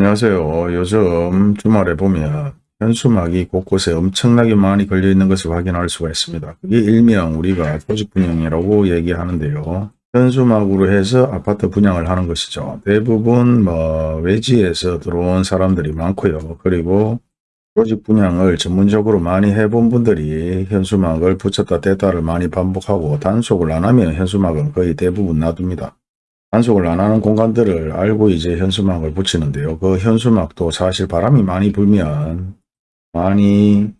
안녕하세요. 요즘 주말에 보면 현수막이 곳곳에 엄청나게 많이 걸려 있는 것을 확인할 수가 있습니다. 그게 일명 우리가 조직 분양이라고 얘기하는데요. 현수막으로 해서 아파트 분양을 하는 것이죠. 대부분 뭐 외지에서 들어온 사람들이 많고요. 그리고 조직 분양을 전문적으로 많이 해본 분들이 현수막을 붙였다 뗐다를 많이 반복하고 단속을 안 하면 현수막은 거의 대부분 놔둡니다. 단속을 안 하는 공간들을 알고 이제 현수막을 붙이는데요. 그 현수막도 사실 바람이 많이 불면 많이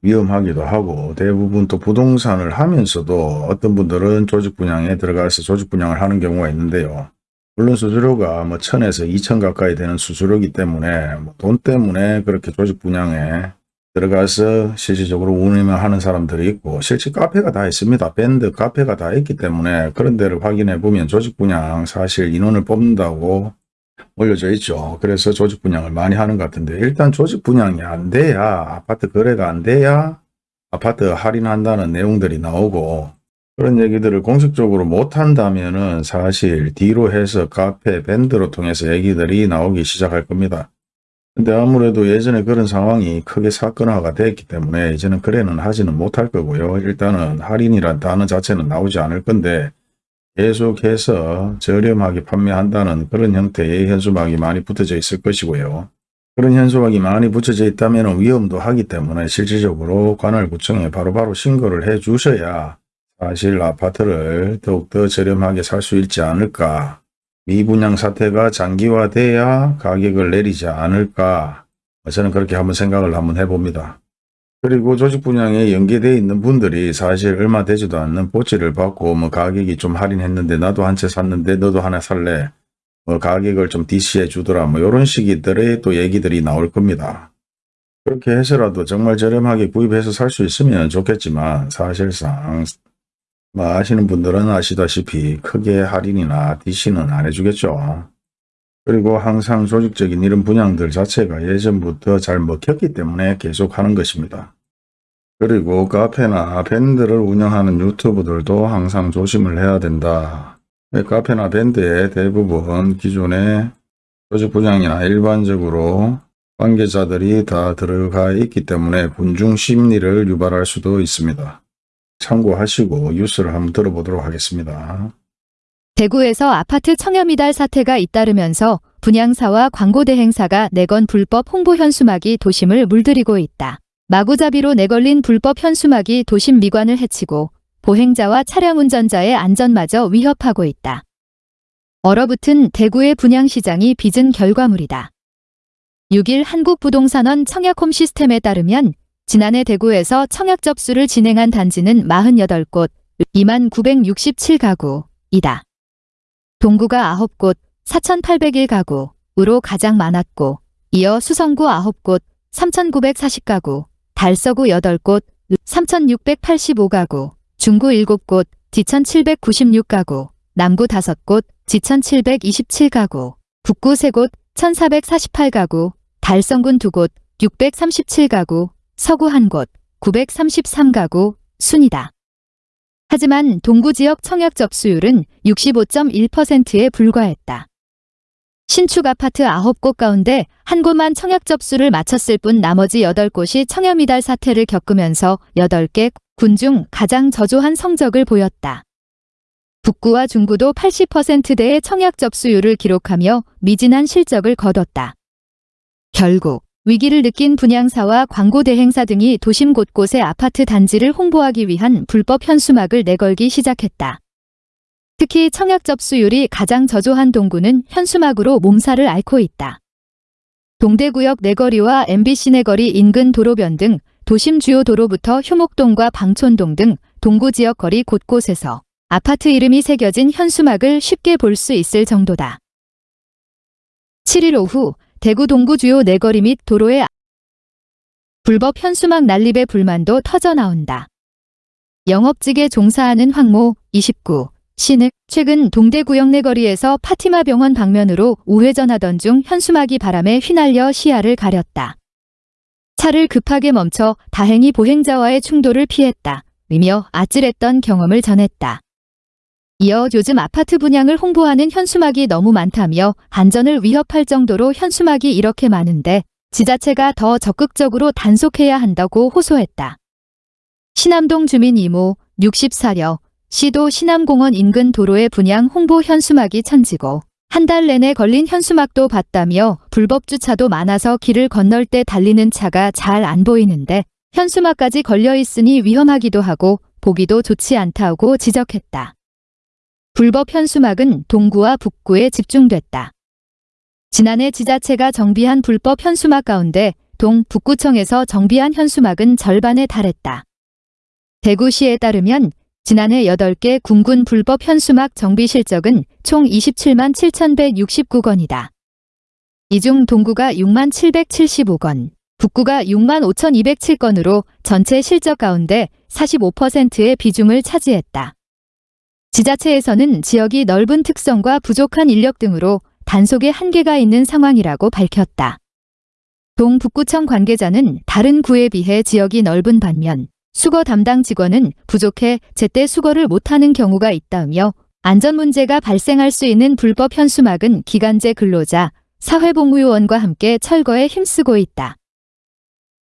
위험하기도 하고 대부분 또 부동산을 하면서도 어떤 분들은 조직 분양에 들어가서 조직 분양을 하는 경우가 있는데요. 물론 수수료가 뭐 천에서 이천 가까이 되는 수수료이기 때문에 뭐돈 때문에 그렇게 조직 분양에 들어가서 실질적으로 운영을 하는 사람들이 있고 실제 카페가 다 있습니다. 밴드 카페가 다 있기 때문에 그런 데를 확인해 보면 조직 분양 사실 인원을 뽑는다고 올려져 있죠. 그래서 조직 분양을 많이 하는 것 같은데 일단 조직 분양이 안 돼야 아파트 거래가 안 돼야 아파트 할인한다는 내용들이 나오고 그런 얘기들을 공식적으로 못한다면 은 사실 뒤로 해서 카페, 밴드로 통해서 얘기들이 나오기 시작할 겁니다. 근데 아무래도 예전에 그런 상황이 크게 사건화가 됐기 때문에 이제는 거래는 하지는 못할 거고요. 일단은 할인이란 단어 자체는 나오지 않을 건데 계속해서 저렴하게 판매한다는 그런 형태의 현수막이 많이 붙어져 있을 것이고요. 그런 현수막이 많이 붙여져 있다면 위험도 하기 때문에 실질적으로 관할구청에 바로바로 신고를 해 주셔야 사실 아파트를 더욱더 저렴하게 살 수 있지 않을까 미분양 사태가 장기화돼야 가격을 내리지 않을까 저는 그렇게 한번 생각을 한번 해봅니다. 그리고 조직 분양에 연계되어 있는 분들이 사실 얼마 되지도 않는 보치를 받고 뭐 가격이 좀 할인했는데 나도 한 채 샀는데 너도 하나 살래 뭐 가격을 좀 DC해 주더라 뭐 이런 식의 또 얘기들이 나올 겁니다. 그렇게 해서라도 정말 저렴하게 구입해서 살 수 있으면 좋겠지만 사실상 뭐 아시는 분들은 아시다시피 크게 할인이나 DC는 안 해주겠죠. 그리고 항상 조직적인 이런 분양들 자체가 예전부터 잘 먹혔기 때문에 계속 하는 것입니다. 그리고 카페나 밴드를 운영하는 유튜브들도 항상 조심을 해야 된다. 카페나 밴드에 대부분 기존의 조직 분양이나 일반적으로 관계자들이 다 들어가 있기 때문에 군중 심리를 유발할 수도 있습니다. 참고하시고 뉴스를 한번 들어보도록 하겠습니다. 대구에서 아파트 청렴이달 사태가 잇따르면서 분양사와 광고대행사가 내건 불법 홍보 현수막이 도심을 물들이고 있다. 마구잡이로 내걸린 불법 현수막이 도심 미관을 해치고 보행자와 차량 운전자의 안전마저 위협하고 있다. 얼어붙은 대구의 분양시장이 빚은 결과물이다. 6일 한국부동산원 청약홈 시스템에 따르면 지난해 대구에서 청약 접수를 진행한 단지는 48곳, 2만 967가구이다. 동구가 9곳, 4,801가구으로 가장 많았고, 이어 수성구 9곳, 3,940가구, 달서구 8곳, 3,685가구, 중구 7곳, 지천 796가구, 남구 5곳, 지천 727가구, 북구 3곳, 1,448가구, 달성군 2곳, 637가구, 서구 한 곳, 933가구 순이다. 하지만 동구 지역 청약 접수율은 65.1%에 불과했다. 신축 아파트 9곳 가운데 한 곳만 청약 접수를 마쳤을 뿐 나머지 8곳이 청렴이달 사태를 겪으면서 8개 군 중 가장 저조한 성적을 보였다. 북구와 중구도 80%대의 청약 접수율을 기록하며 미진한 실적을 거뒀다. 결국 위기를 느낀 분양사와 광고 대행사 등이 도심 곳곳의 아파트 단지를 홍보하기 위한 불법 현수막을 내걸기 시작했다. 특히 청약 접수율이 가장 저조한 동구는 현수막으로 몸살을 앓고 있다. 동대구역 내거리와 MBC 내거리 인근 도로변 등 도심 주요 도로부터 효목동과 방촌동 등 동구 지역 거리 곳곳에서 아파트 이름이 새겨진 현수막을 쉽게 볼 수 있을 정도다. 7일 오후 대구 동구 주요 내거리 및 도로에 불법 현수막 난립의 불만도 터져 나온다. 영업직에 종사하는 황모 29 씨는 최근 동대구역 내거리에서 파티마 병원 방면으로 우회전하던 중 현수막이 바람에 휘날려 시야를 가렸다. 차를 급하게 멈춰 다행히 보행자와의 충돌을 피했다. 이며 아찔했던 경험을 전했다. 이어 요즘 아파트 분양을 홍보하는 현수막이 너무 많다며 안전을 위협할 정도로 현수막이 이렇게 많은데 지자체가 더 적극적으로 단속해야 한다고 호소했다. 신암동 주민 이모 64려 시도 신암공원 인근 도로의 분양 홍보 현수막이 천지고 한 달 내내 걸린 현수막도 봤다며 불법 주차도 많아서 길을 건널 때 달리는 차가 잘 안 보이는데 현수막까지 걸려 있으니 위험하기도 하고 보기도 좋지 않다고 지적했다. 불법 현수막은 동구와 북구에 집중됐다. 지난해 지자체가 정비한 불법 현수막 가운데 동 북구청에서 정비한 현수막은 절반에 달했다. 대구시에 따르면 지난해 8개 군군 불법 현수막 정비 실적은 총 27만 7,169건이다. 이 중 동구가 6만 775건, 북구가 6만 5,207건으로 전체 실적 가운데 45%의 비중을 차지했다. 지자체에서는 지역이 넓은 특성과 부족한 인력 등으로 단속에 한계가 있는 상황이라고 밝혔다. 동북구청 관계자는 다른 구에 비해 지역이 넓은 반면 수거 담당 직원은 부족해 제때 수거를 못하는 경우가 있다며 안전 문제가 발생할 수 있는 불법 현수막은 기간제 근로자, 사회복무요원과 함께 철거에 힘쓰고 있다.